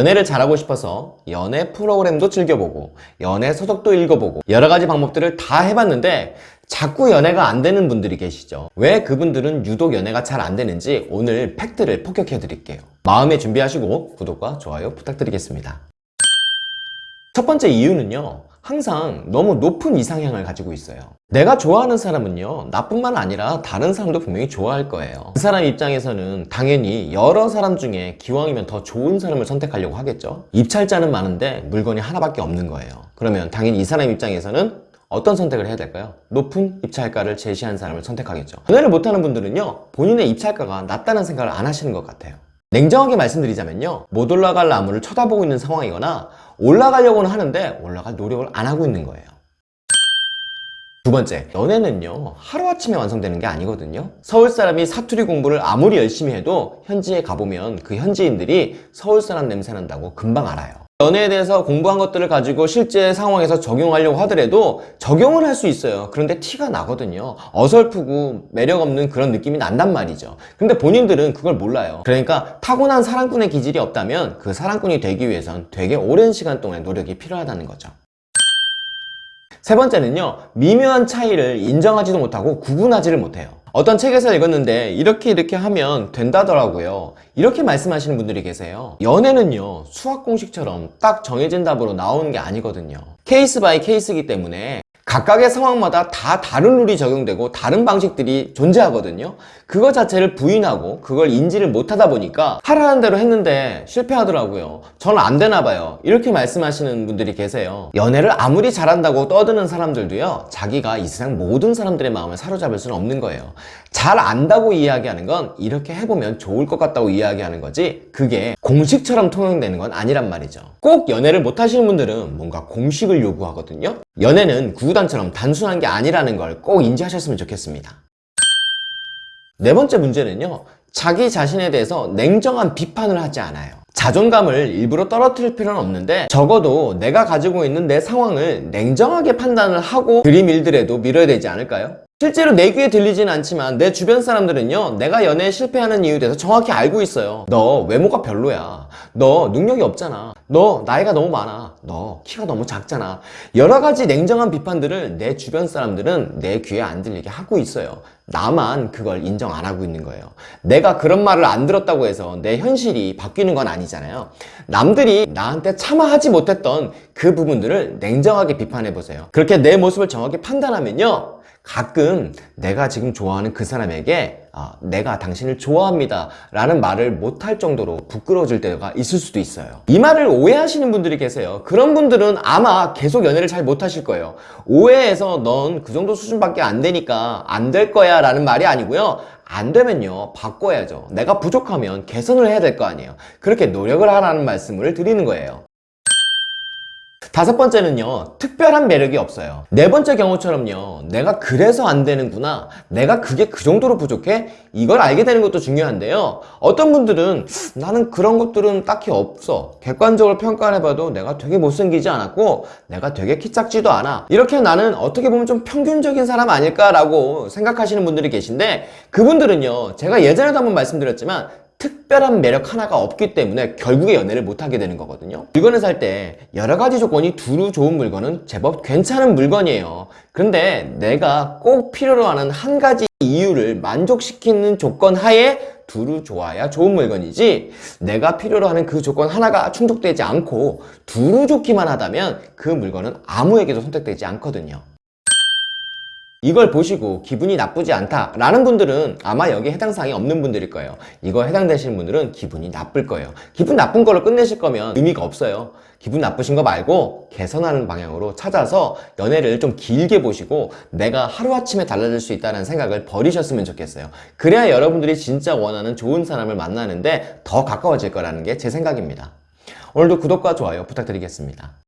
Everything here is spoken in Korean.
연애를 잘하고 싶어서 연애 프로그램도 즐겨보고 연애 서적도 읽어보고 여러 가지 방법들을 다 해봤는데 자꾸 연애가 안 되는 분들이 계시죠. 왜 그분들은 유독 연애가 잘 안 되는지 오늘 팩트를 폭격해 드릴게요. 마음에 준비하시고 구독과 좋아요 부탁드리겠습니다. 첫 번째 이유는요 항상 너무 높은 이상향을 가지고 있어요. 내가 좋아하는 사람은요 나뿐만 아니라 다른 사람도 분명히 좋아할 거예요. 그 사람 입장에서는 당연히 여러 사람 중에 기왕이면 더 좋은 사람을 선택하려고 하겠죠? 입찰자는 많은데 물건이 하나밖에 없는 거예요. 그러면 당연히 이 사람 입장에서는 어떤 선택을 해야 될까요? 높은 입찰가를 제시한 사람을 선택하겠죠. 연애를 못하는 분들은요 본인의 입찰가가 낮다는 생각을 안 하시는 것 같아요. 냉정하게 말씀드리자면요 못 올라갈 나무를 쳐다보고 있는 상황이거나 올라가려고는 하는데 올라갈 노력을 안 하고 있는 거예요. 두 번째, 연애는요 하루아침에 완성되는 게 아니거든요. 서울 사람이 사투리 공부를 아무리 열심히 해도 현지에 가보면 그 현지인들이 서울 사람 냄새 난다고 금방 알아요 연애에 대해서 공부한 것들을 가지고 실제 상황에서 적용하려고 하더라도 적용을 할 수 있어요. 그런데 티가 나거든요. 어설프고 매력 없는 그런 느낌이 난단 말이죠. 근데 본인들은 그걸 몰라요. 그러니까 타고난 사랑꾼의 기질이 없다면 그 사랑꾼이 되기 위해선 되게 오랜 시간 동안 노력이 필요하다는 거죠. 세 번째는요. 미묘한 차이를 인정하지도 못하고 구분하지를 못해요 어떤 책에서 읽었는데 이렇게 이렇게 하면 된다더라고요. 이렇게 말씀하시는 분들이 계세요. 연애는요 수학 공식처럼 딱 정해진 답으로 나오는 게 아니거든요. case by case이기 때문에 각각의 상황마다 다 다른 룰이 적용되고 다른 방식들이 존재하거든요. 그거 자체를 부인하고 그걸 인지를 못하다 보니까 하라는 대로 했는데 실패하더라고요. 저는 안 되나 봐요. 이렇게 말씀하시는 분들이 계세요. 연애를 아무리 잘한다고 떠드는 사람들도요 자기가 이 세상 모든 사람들의 마음을 사로잡을 수는 없는 거예요. 잘 안다고 이야기하는 건 이렇게 해보면 좋을 것 같다고 이야기하는 거지 그게 공식처럼 통용되는 건 아니란 말이죠. 꼭 연애를 못 하시는 분들은 뭔가 공식을 요구하거든요. 연애는 구구단처럼 단순한 게 아니라는 걸 꼭 인지하셨으면 좋겠습니다. 네 번째 문제는요 자기 자신에 대해서 냉정한 비판을 하지 않아요. 자존감을 일부러 떨어뜨릴 필요는 없는데 적어도 내가 가지고 있는 내 상황을 냉정하게 판단을 하고 들이밀더라도 밀어야 되지 않을까요? 실제로 내 귀에 들리진 않지만 내 주변 사람들은요 내가 연애에 실패하는 이유에 대해서 정확히 알고 있어요. 너 외모가 별로야. 너 능력이 없잖아. 너 나이가 너무 많아. 너 키가 너무 작잖아. 여러 가지 냉정한 비판들을 내 주변 사람들은 내 귀에 안 들리게 하고 있어요. 나만 그걸 인정 안 하고 있는 거예요. 내가 그런 말을 안 들었다고 해서 내 현실이 바뀌는 건 아니잖아요. 남들이 나한테 참아 하지 못했던 그 부분들을 냉정하게 비판해 보세요. 그렇게 내 모습을 정확히 판단하면요 가끔 내가 지금 좋아하는 그 사람에게 아, 내가 당신을 좋아합니다 라는 말을 못할 정도로 부끄러워질 때가 있을 수도 있어요. 이 말을 오해하시는 분들이 계세요. 그런 분들은 아마 계속 연애를 잘 못하실 거예요. 오해해서 넌 그 정도 수준밖에 안 되니까 안 될 거야 라는 말이 아니고요. 안 되면요 바꿔야죠. 내가 부족하면 개선을 해야 될 거 아니에요. 그렇게 노력을 하라는 말씀을 드리는 거예요 다섯 번째는요 특별한 매력이 없어요. 네 번째 경우처럼요 내가 그래서 안 되는구나 내가 그게 그 정도로 부족해? 이걸 알게 되는 것도 중요한데요. 어떤 분들은 나는 그런 것들은 딱히 없어. 객관적으로 평가를 해봐도 내가 되게 못생기지 않았고 내가 되게 키 작지도 않아. 이렇게 나는 어떻게 보면 좀 평균적인 사람 아닐까라고 생각하시는 분들이 계신데 그분들은요 제가 예전에도 한번 말씀드렸지만 특별한 매력 하나가 없기 때문에 결국에 연애를 못하게 되는 거거든요. 물건을 살 때 여러 가지 조건이 두루 좋은 물건은 제법 괜찮은 물건이에요. 그런데 내가 꼭 필요로 하는 한 가지 이유를 만족시키는 조건 하에 두루 좋아야 좋은 물건이지 내가 필요로 하는 그 조건 하나가 충족되지 않고 두루 좋기만 하다면 그 물건은 아무에게도 선택되지 않거든요 이걸 보시고 기분이 나쁘지 않다 라는 분들은 아마 여기에 해당 사항이 없는 분들일 거예요. 이거 해당되시는 분들은 기분이 나쁠 거예요. 기분 나쁜 걸로 끝내실 거면 의미가 없어요. 기분 나쁘신 거 말고 개선하는 방향으로 찾아서 연애를 좀 길게 보시고 내가 하루아침에 달라질 수 있다는 생각을 버리셨으면 좋겠어요. 그래야 여러분들이 진짜 원하는 좋은 사람을 만나는데 더 가까워질 거라는 게 제 생각입니다. 오늘도 구독과 좋아요 부탁드리겠습니다